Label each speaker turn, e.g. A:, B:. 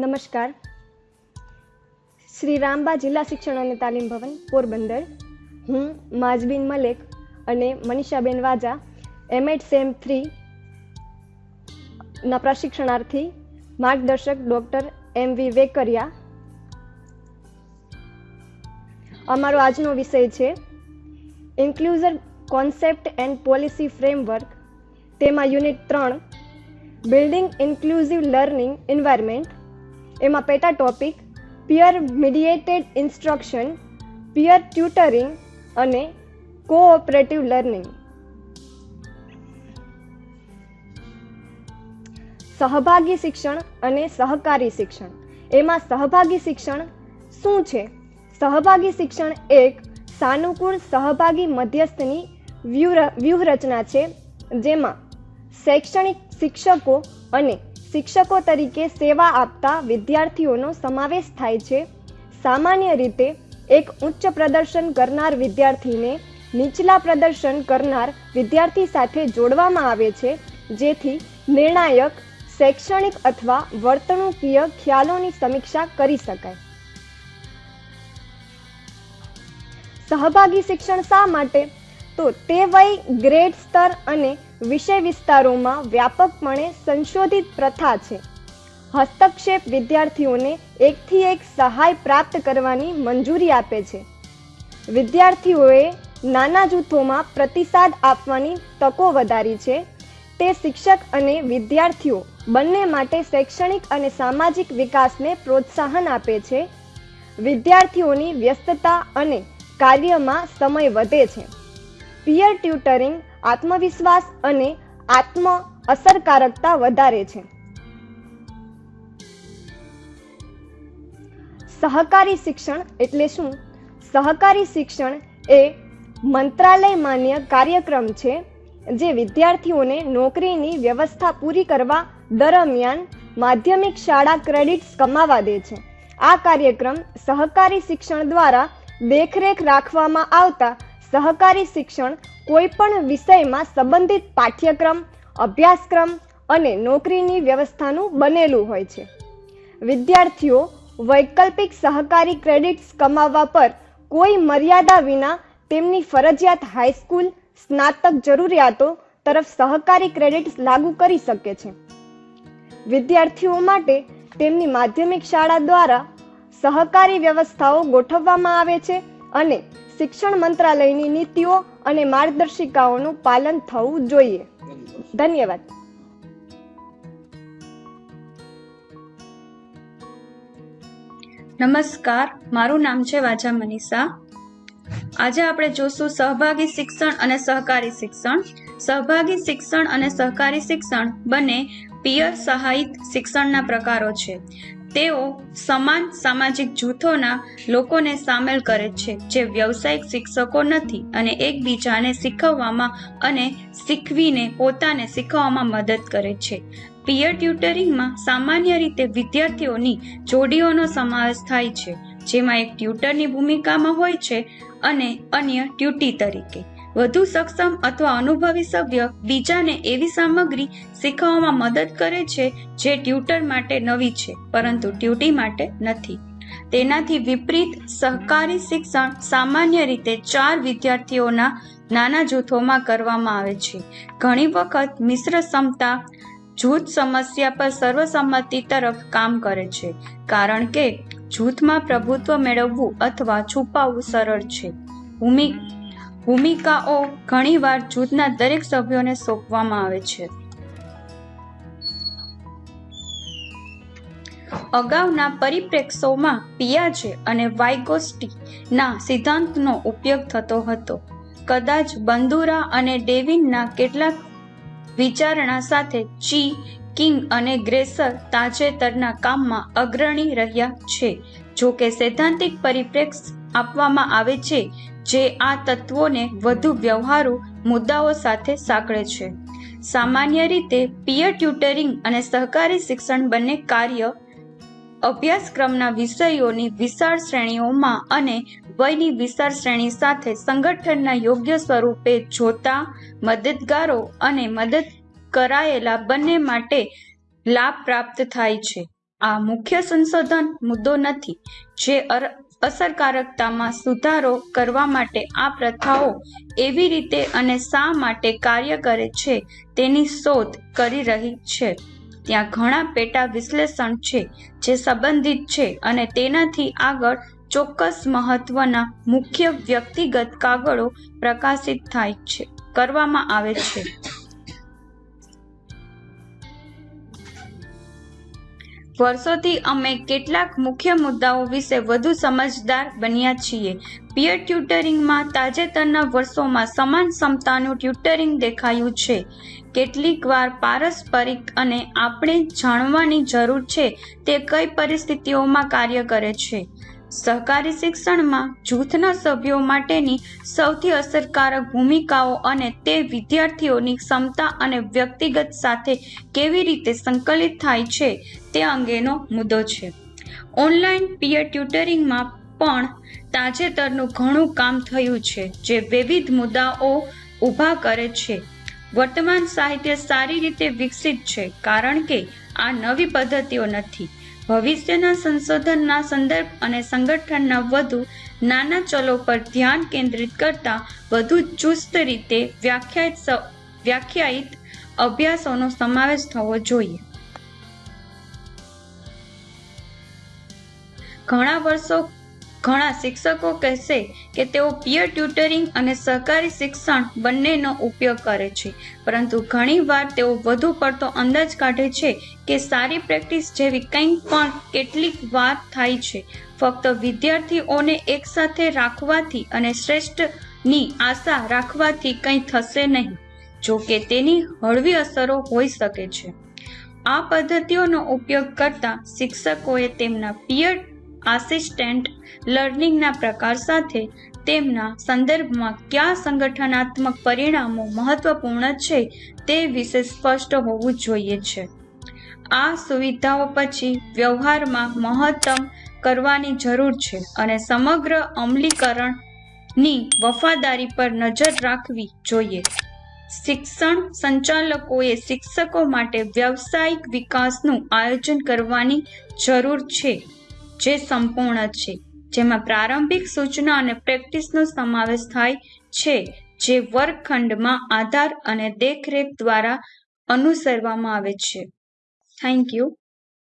A: નમસ્કાર. શ્રી રામબા જિલ્લા શિક્ષણ અને તાલીમ ભવન, પોરબંદર. હું માજબીન મલેક અને મનીષાબેન વાજા એમએડ સેમ થ્રી ના પ્રશિક્ષણાર્થી, માર્ગદર્શક ડૉક્ટર એમ વી વેકરિયા. અમારો આજનો વિષય છે inclusion concept and policy framework તેમાં યુનિટ ત્રણ બિલ્ડિંગ ઇન્ક્લુઝિવ લર્નિંગ એન્વાયરમેન્ટ એમાં પેટા topic peer mediated instruction peer tutoring અને કોઓપરેટિવ લર્નિંગ સહભાગી શિક્ષણ અને સહકારી શિક્ષણ. એમાં સહભાગી શિક્ષણ શું છે? સહભાગી શિક્ષણ એક સાનુકૂળ સહભાગી મધ્યસ્થની વ્યૂહ વ્યૂહરચના છે, જેમાં શૈક્ષણિક શિક્ષકો અને શિક્ષકો તરીકે સેવા આપતા વિદ્યાર્થીઓનો સમાવેશ થાય છે. સામાન્ય રીતે એક ઉચ્ચ પ્રદર્શન કરનાર વિદ્યાર્થીને નીચલા પ્રદર્શન કરનાર વિદ્યાર્થી સાથે જોડવામાં આવે છે, જેથી નિર્ણાયક, શૈક્ષણિક અથવા વર્તણૂકીય ખ્યાલોની સમીક્ષા કરી શકાય. સહભાગી શિક્ષણ શા માટે તો તે વય ગ્રેડ સ્તર અને વિષય વિસ્તારોમાં વ્યાપકપણે સંશોધિત પ્રથા છે. હસ્તક્ષેપ વિદ્યાર્થીઓને એકથી એક સહાય પ્રાપ્ત કરવાની મંજૂરી આપે છે. વિદ્યાર્થીઓએ નાના જૂથોમાં પ્રતિસાદ આપવાની તકો વધારી છે. તે શિક્ષક અને વિદ્યાર્થીઓ બંને માટે શૈક્ષણિક અને સામાજિક વિકાસને પ્રોત્સાહન આપે છે. વિદ્યાર્થીઓની વ્યસ્તતા અને કાર્યમાં સમય વધે છે. પિયર ટ્યુટરિંગ આત્મવિશ્વાસ અને આત્મ અસરકારકતા વધારે છે. સહકારી શિક્ષણ એટલે શું? સહકારી શિક્ષણ એ મંત્રાલય માન્ય કાર્યક્રમ છે, જે વિદ્યાર્થીઓને નોકરીની વ્યવસ્થા પૂરી કરવા દરમિયાન માધ્યમિક શાળા ક્રેડિટ્સ કમાવા દે છે. આ કાર્યક્રમ સહકારી શિક્ષણ દ્વારા દેખરેખ રાખવામાં આવતા સહકારી શિક્ષણ કોઈ પણ વિષયમાં સંબંધિત પાઠ્યક્રમ, અભ્યાસક્રમ અને નોકરીની વ્યવસ્થાનું બનેલું હોય છે. વિદ્યાર્થીઓ વૈકલ્પિક સહકારી ક્રેડિટ્સ કમાવવા પર કોઈ મર્યાદા વિના તેમની ફરજિયાત હાઈસ્કૂલ સ્નાતક જરૂરિયાતો તરફ સહકારી ક્રેડિટ્સ લાગુ કરી શકે છે. વિદ્યાર્થીઓ માટે તેમની માધ્યમિક શાળા દ્વારા સહકારી વ્યવસ્થાઓ ગોઠવવામાં આવે છે અને શિક્ષણ મંત્રાલયની નીતિઓ અને માર્ગદર્શિકાઓનું પાલન થવું જોઈએ. ધન્યવાદ.
B: નમસ્કાર. મારું નામ છે વાજા મનીષા. આજે આપણે જોશું સહભાગી શિક્ષણ અને સહકારી શિક્ષણ. સહભાગી શિક્ષણ અને સહકારી શિક્ષણ બંને પિયર સહાયિત શિક્ષણના પ્રકારો છે. તેઓ સમાન સામાજિક જૂથોના લોકોને સામેલ કરે છે, જે વ્યવસાયિક શિક્ષકો નથી અને એકબીજાને શીખવવામાં અને શીખવીને પોતાને શીખવવામાં મદદ કરે છે. પિયર ટ્યુટરિંગમાં સામાન્ય રીતે વિદ્યાર્થીઓની જોડીઓનો સમાવેશ થાય છે, જેમાં એક ટ્યુટરની ભૂમિકામાં હોય છે અને અન્ય ટ્યુટી તરીકે. વધુ સક્ષમ અથવા અનુભવી સભ્ય બીજાને એવી સામગ્રી શીખવવામાં મદદ કરે છે જે ટ્યુટર માટે નવી છે, પરંતુ ટ્યુટી માટે નથી. તેનાથી વિપરીત, સહકારી શિક્ષણ સામાન્ય રીતે ચાર વિદ્યાર્થીઓના નાના જૂથોમાં કરવામાં આવે છે. ઘણી વખત મિશ્ર ક્ષમતા, જૂથ સમસ્યા પર સર્વસંમતિ તરફ કામ કરે છે, કારણ કે જૂથમાં પ્રભુત્વ મેળવવું અથવા છુપાવવું સરળ છે. ભૂમિ ભૂમિકાઓ ઘણીવાર જૂથના દરેક સભ્યોને સોંપવામાં આવે છે. અગાઉના પરિપ્રેક્ષોમાં પિયાજે અને વાઇગોસ્ટીના સિદ્ધાંતનો ઉપયોગ થતો હતો. કદાચ બંદુરા અને ડેવિનના કેટલાક વિચારણા સાથે ચી, કિંગ અને ગ્રેસર તાજેતરના કામમાં અગ્રણી રહ્યા છે. જો કે સૈદ્ધાંતિક પરિપ્રેક્ષ આપવામાં આવે છે જે આ તત્વોને વધુ વ્યવહારુ મુદ્દાઓ સાથે સાંકળે છે. સામાન્ય રીતે પિયર ટ્યુટરિંગ અને સહકારી શિક્ષણ બંને કાર્ય અભ્યાસક્રમના વિષયોની વિશાળ શ્રેણીઓમાં અને વયની વિશાળ શ્રેણી સાથે સંગઠનના યોગ્ય સ્વરૂપે જોતા, મદદગારો અને મદદ કરાયેલા બંને માટે લાભ પ્રાપ્ત થાય છે. આ મુખ્ય સંશોધન મુદ્દો નથી, જે અસરકારકતામાં સુધારો કરવા માટે આ પ્રથાઓ એવી રીતે અને શા માટે કાર્ય કરે છે તેની શોધ કરી રહી છે. ત્યાં ઘણા પેટા વિશ્લેષણ છે જે સંબંધિત છે અને તેનાથી આગળ ચોક્કસ મહત્વના મુખ્ય વ્યક્તિગત કાગળો પ્રકાશિત થાય છે, કરવામાં આવે છે. વર્ષોથી અમે કેટલાક મુખ્ય મુદ્દાઓ વિશે વધુ સમજદાર બન્યા છીએ. પિયર ટ્યુટરિંગમાં તાજેતરના વર્ષોમાં સમાન ક્ષમતાનું ટ્યુટરિંગ દેખાયું છે. કેટલીક વાર પારસ્પરિક અને આપણે જાણવાની જરૂર છે તે કઈ પરિસ્થિતિઓમાં કાર્ય કરે છે. સહકારી શિક્ષણમાં જૂથના સભ્યો માટેની સૌથી અસરકારક ભૂમિકાઓ અને તે વિદ્યાર્થીઓની ક્ષમતા અને વ્યક્તિગત સાથે કેવી રીતે સંકલિત થાય છે તે અંગેનો મુદ્દો છે. ઓનલાઈન પિયર ટ્યુટરિંગમાં પણ તાજેતરનું ઘણું કામ થયું છે, જે વિવિધ મુદ્દાઓ ઊભા કરે છે. વર્તમાન સાહિત્ય સારી રીતે વિકસિત છે, કારણ કે આ નવી પદ્ધતિઓ નથી. ભવિષ્યના સંશોધનના સંદર્ભ અને સંગઠનના વધુ નાના ચલો પર ધ્યાન કેન્દ્રિત કરતા વધુ ચુસ્ત રીતે વ્યાખ્યાયિત વ્યાખ્યાયિત અભ્યાસોનો સમાવેશ થવો જોઈએ. ઘણા વર્ષો ઘણા શિક્ષકો કહેશે કે તેઓ પિયર ટ્યુટરિંગ અને સહકારી શિક્ષણ બંનેનો ઉપયોગ કરે છે. પરંતુ ઘણીવાર તેઓ વધુ પડતો અંદાજ કાઢે છે કે સારી પ્રેક્ટિસ જેવી કંઈક પણ કેટલીક વાર થાય છે. ફક્ત વિદ્યાર્થીઓને એકસાથે રાખવાથી અને શ્રેષ્ઠની આશા રાખવાથી કંઈ થશે નહીં, જો કે તેની હળવી અસરો હોઈ શકે છે. આ પદ્ધતિઓનો ઉપયોગ કરતા શિક્ષકોએ તેમના પિયર આસિસ્ટેન્ટ લર્નિંગના પ્રકાર સાથે તેમના સંદર્ભમાં કયા સંગઠનાત્મક પરિણામો મહત્વપૂર્ણ છે તે વિશે સ્પષ્ટ હોવું જોઈએ છે. આ સુવિધાઓ પછી વ્યવહારમાં મહત્તમ કરવાની જરૂર છે અને સમગ્ર અમલીકરણની વફાદારી પર નજર રાખવી જોઈએ. શિક્ષણ સંચાલકોએ શિક્ષકો માટે વ્યવસાયિક વિકાસનું આયોજન કરવાની જરૂર છે. જે સંપૂર્ણ છે, જેમાં પ્રારંભિક સૂચના અને પ્રેક્ટિસનો સમાવેશ થાય છે, જે વર્ગખંડમાં આધાર અને દેખરેખ દ્વારા અનુસરવામાં આવે છે. Thank you